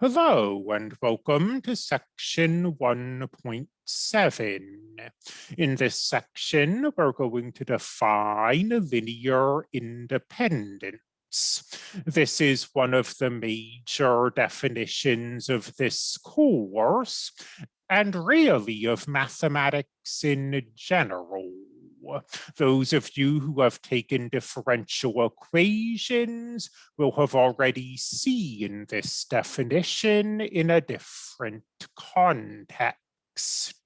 Hello and welcome to section 1.7. In this section, we're going to define linear independence. This is one of the major definitions of this course and really of mathematics in general. Those of you who have taken differential equations will have already seen this definition in a different context.